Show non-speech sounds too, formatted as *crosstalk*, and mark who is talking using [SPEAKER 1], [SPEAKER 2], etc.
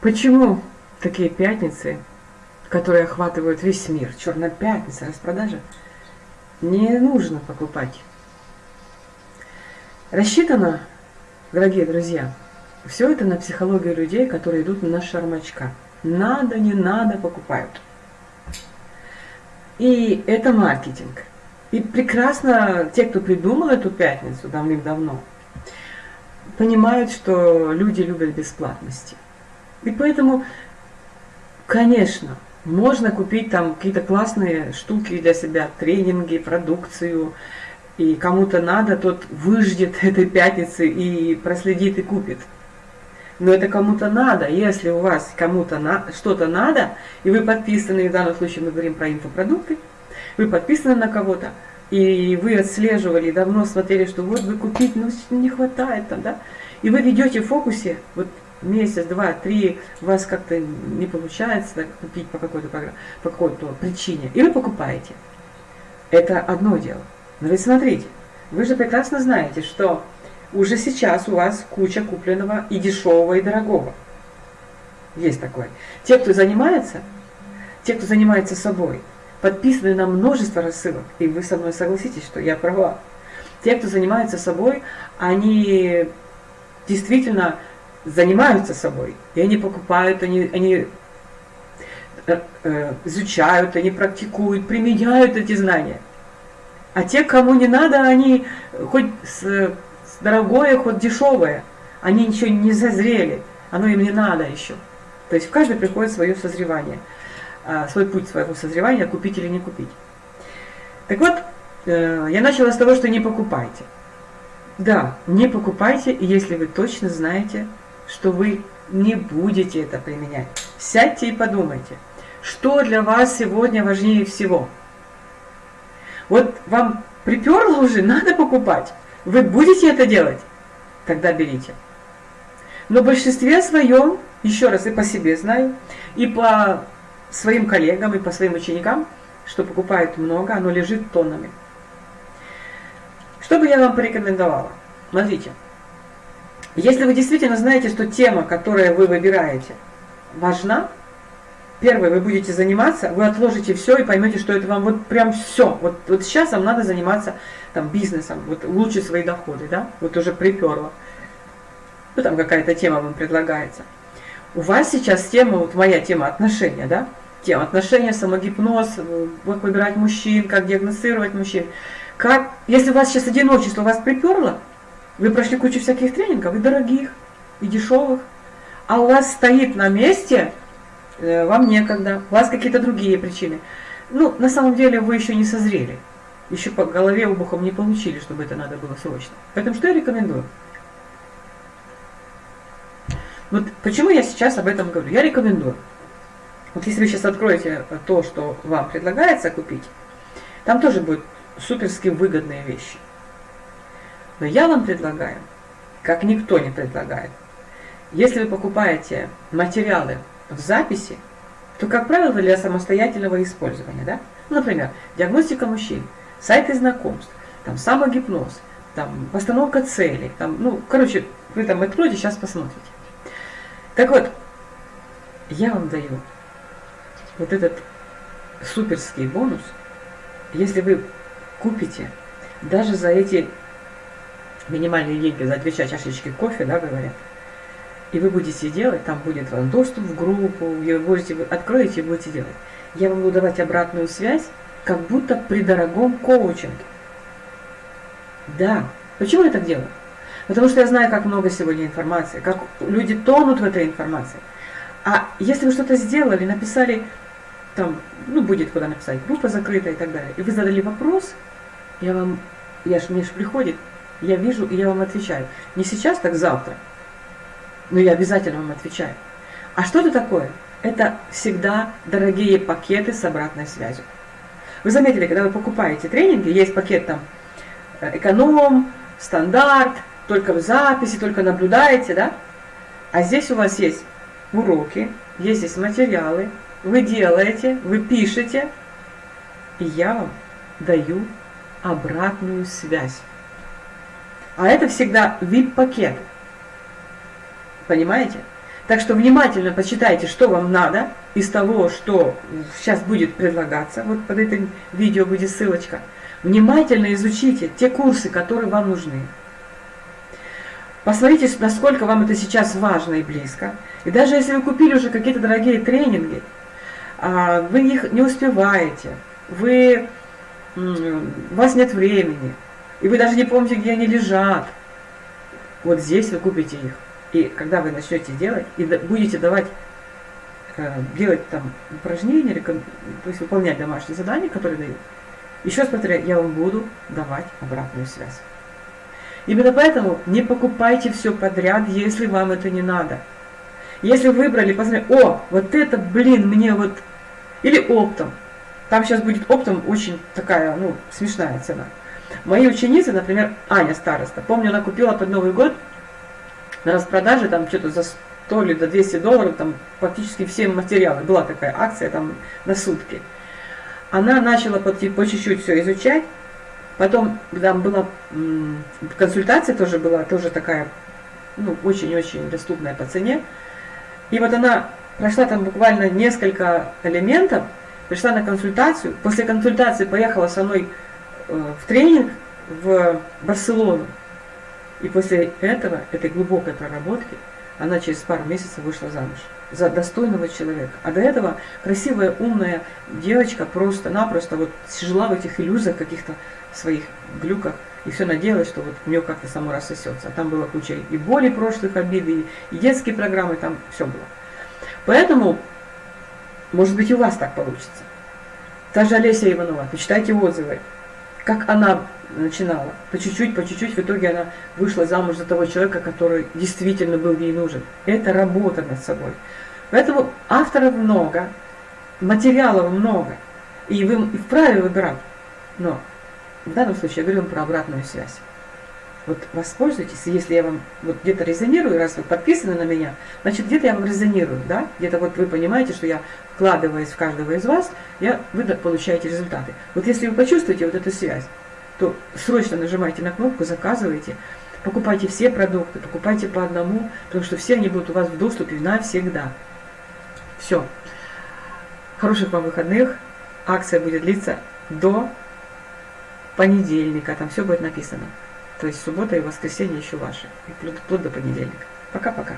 [SPEAKER 1] Почему такие пятницы, которые охватывают весь мир, черная пятница, распродажа, не нужно покупать? Рассчитано, дорогие друзья, все это на психологию людей, которые идут на шармачка. Надо, не надо, покупают. И это маркетинг. И прекрасно те, кто придумал эту пятницу давным-давно, понимают, что люди любят бесплатности. И поэтому, конечно, можно купить там какие-то классные штуки для себя, тренинги, продукцию, и кому-то надо, тот выждет *laughs* этой пятницы и проследит и купит. Но это кому-то надо. Если у вас кому-то на, что-то надо, и вы подписаны, в данном случае мы говорим про инфопродукты, вы подписаны на кого-то, и вы отслеживали, давно смотрели, что вот вы купить, ну не хватает там, да, и вы ведете в фокусе, вот месяц, два, три, у вас как-то не получается так, купить по какой-то по какой-то причине, и вы покупаете. Это одно дело. Но вы смотрите, вы же прекрасно знаете, что уже сейчас у вас куча купленного и дешевого, и дорогого. Есть такое. Те, кто занимается, те, кто занимается собой, подписаны на множество рассылок, и вы со мной согласитесь, что я права. Те, кто занимается собой, они действительно занимаются собой, и они покупают, они, они э, э, изучают, они практикуют, применяют эти знания. А те, кому не надо, они хоть с, с дорогое, хоть дешевое, они ничего не зазрели, оно им не надо еще. То есть в каждый приходит свое созревание, а, свой путь своего созревания, купить или не купить. Так вот, э, я начала с того, что не покупайте. Да, не покупайте, если вы точно знаете, что вы не будете это применять. Сядьте и подумайте, что для вас сегодня важнее всего. Вот вам приперло уже, *laughs* надо покупать. Вы будете это делать? Тогда берите. Но в большинстве своем, еще раз и по себе знаю, и по своим коллегам, и по своим ученикам, что покупают много, оно лежит тоннами. Что бы я вам порекомендовала? Смотрите. Если вы действительно знаете, что тема, которую вы выбираете, важна, первое, вы будете заниматься, вы отложите все и поймете, что это вам вот прям все. Вот, вот сейчас вам надо заниматься там бизнесом, вот улучшить свои доходы, да, вот уже приперло. Ну там какая-то тема вам предлагается. У вас сейчас тема, вот моя тема отношения, да, тема отношения, самогипноз, как выбирать мужчин, как диагностировать мужчин. Как, если у вас сейчас одиночество, вас приперло, вы прошли кучу всяких тренингов, и дорогих, и дешевых, а у вас стоит на месте, э, вам некогда, у вас какие-то другие причины. Ну, на самом деле вы еще не созрели, еще по голове обухом не получили, чтобы это надо было срочно. Поэтому что я рекомендую? Вот почему я сейчас об этом говорю? Я рекомендую. Вот если вы сейчас откроете то, что вам предлагается купить, там тоже будут суперски выгодные вещи. Но я вам предлагаю, как никто не предлагает, если вы покупаете материалы в записи, то, как правило, для самостоятельного использования. Да? Ну, например, диагностика мужчин, сайты знакомств, там, самогипноз, там, постановка целей. Там, ну, короче, вы там откроете, сейчас посмотрите. Так вот, я вам даю вот этот суперский бонус, если вы купите даже за эти минимальные деньги за две чашечки кофе, да, говорят, и вы будете делать, там будет вам доступ в группу, и вы будете, вы откроете и будете делать. Я вам буду давать обратную связь, как будто при дорогом коучинге. Да. Почему я так делаю? Потому что я знаю, как много сегодня информации, как люди тонут в этой информации. А если вы что-то сделали, написали, там, ну, будет куда написать, группа закрыта и так далее, и вы задали вопрос, я вам, я ж, мне же приходит, я вижу, и я вам отвечаю. Не сейчас, так завтра. Но я обязательно вам отвечаю. А что это такое? Это всегда дорогие пакеты с обратной связью. Вы заметили, когда вы покупаете тренинги, есть пакет там э, эконом, стандарт, только в записи, только наблюдаете, да? А здесь у вас есть уроки, есть здесь материалы, вы делаете, вы пишете, и я вам даю обратную связь. А это всегда VIP-пакет. Понимаете? Так что внимательно почитайте, что вам надо из того, что сейчас будет предлагаться. Вот под этим видео будет ссылочка. Внимательно изучите те курсы, которые вам нужны. Посмотрите, насколько вам это сейчас важно и близко. И даже если вы купили уже какие-то дорогие тренинги, вы их не успеваете, вы, у вас нет времени, и вы даже не помните, где они лежат, вот здесь вы купите их. И когда вы начнете делать, и будете давать, э, делать там упражнения, то есть выполнять домашние задания, которые дают, еще раз повторяю, я вам буду давать обратную связь. Именно поэтому не покупайте все подряд, если вам это не надо. Если выбрали, посмотрели, о, вот это, блин, мне вот... Или оптом. Там сейчас будет оптом очень такая, ну, смешная цена. Мои ученицы, например, Аня староста, помню, она купила под Новый год на распродаже там что-то за 100 или до 200 долларов, там практически все материалы. Была такая акция там на сутки. Она начала по, чуть-чуть все изучать, потом там была консультация тоже была, тоже такая, ну, очень-очень доступная по цене. И вот она прошла там буквально несколько элементов, пришла на консультацию, после консультации поехала со мной Э, в тренинг в Барселону. И после этого, этой глубокой проработки, она через пару месяцев вышла замуж за достойного человека. А до этого красивая, умная девочка просто-напросто вот жила в этих иллюзиях каких-то своих глюках и все надеялась, что вот у нее как-то само рассосется. А там была куча и боли прошлых, обиды, и детские программы, там все было. Поэтому, может быть, и у вас так получится. Та же Олеся Иванова, почитайте отзывы как она начинала. По чуть-чуть, по чуть-чуть, в итоге она вышла замуж за того человека, который действительно был ей нужен. Это работа над собой. Поэтому авторов много, материалов много, и вы вправе выбирать. Но в данном случае я говорю вам про обратную связь. Вот воспользуйтесь, если я вам вот где-то резонирую, раз вы подписаны на меня, значит где-то я вам резонирую, да? Где-то вот вы понимаете, что я вкладываясь в каждого из вас, я, вы получаете результаты. Вот если вы почувствуете вот эту связь, то срочно нажимайте на кнопку, заказывайте, покупайте все продукты, покупайте по одному, потому что все они будут у вас в доступе навсегда. Все. Хороших вам выходных. Акция будет длиться до понедельника, там все будет написано. То есть суббота и воскресенье еще ваши. И вплоть до понедельника. Пока-пока.